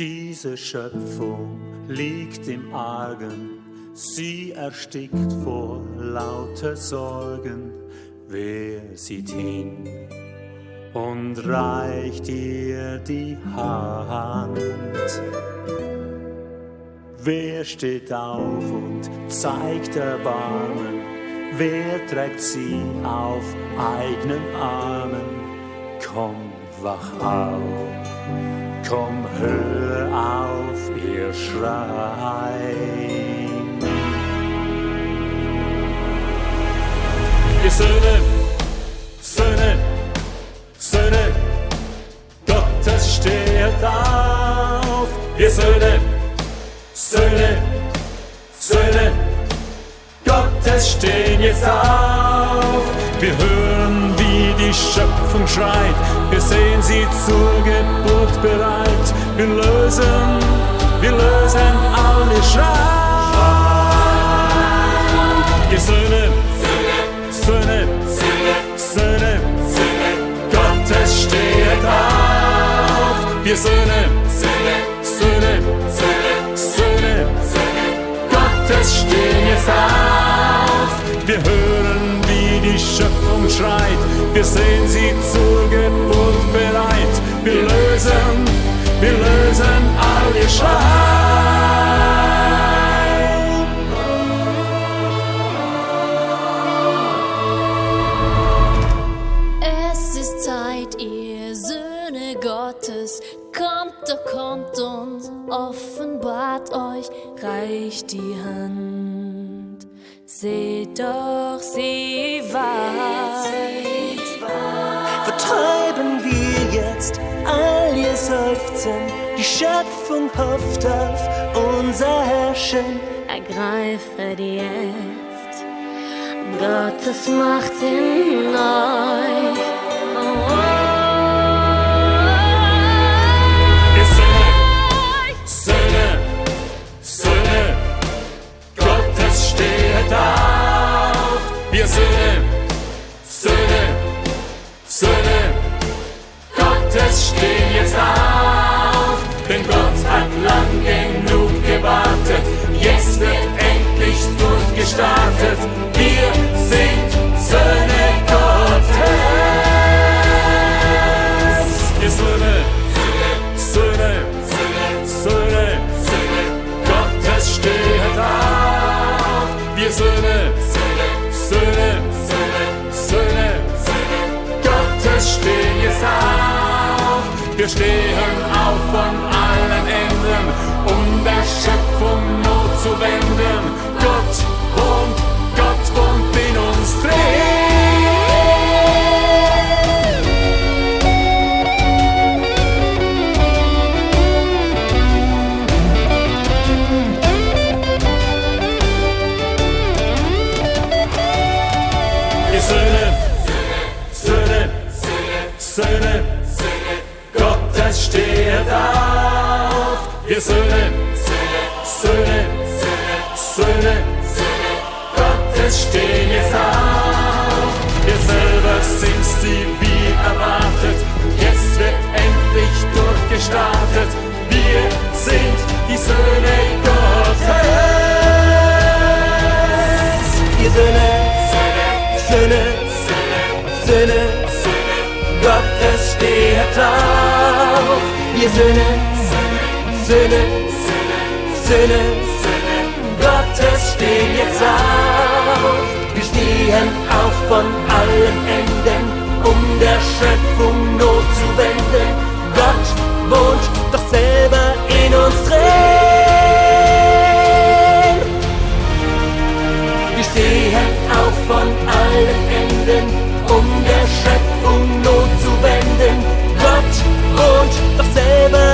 Diese Schöpfung liegt im Argen, sie erstickt vor lauter Sorgen. Wer sieht hin und reicht ihr die Hand? Wer steht auf und zeigt Erbarmen? Wer trägt sie auf eigenen Armen? Komm, wach auf, komm, hör auf, ihr Schreien. Ihr Söhne, Söhne, Söhne, Gottes steht auf. Ihr Söhne, Söhne, Söhne, Gottes stehen jetzt auf. Wir hören, die Schöpfung schreit. Wir sehen sie zur Geburt bereit. Wir lösen, wir lösen alle Schreien. Ihr Söhne, Söhne, Söhne, Gottes steht auf. Wir Söhne, Söhne, Söhne, Gottes stehen auf. Wir hören, die Schöpfung schreit. Wir sehen sie zur Geburt bereit. Wir lösen, wir lösen all ihr Schreien. Es ist Zeit, ihr Söhne Gottes, kommt doch, kommt und offenbart euch, reicht die Hand. Seht doch, sie weit. vertreiben wir jetzt all ihr Seufzen. Die Schöpfung hofft auf unser Herrschen. Ergreife jetzt Gottes Macht in euch. Durchgestartet. Wir sind Söhne Gottes. Ihr Söhne, Söhne, Söhne, Gottes steht auf. Wir Söhne, Söhne, Söhne, Gottes stehen auf. Wir stehen auf von Ihr Söhne, Söhne, Söhne, Gottes steht auf. Wir Söhne, Söhne, Söhne, Gottes stehen jetzt auf. Wir selber sind's, die hört auf, ihr Söhne, Söhne, Söhne, Gottes stehen jetzt auf. Wir stehen auf von allen Enden, um der Schöpfung Not zu wenden. Gott wohnt doch selber in uns drin. Wir stehen auf von allen Enden, um der Schöpfung Not zu wenden. Gott und dasselbe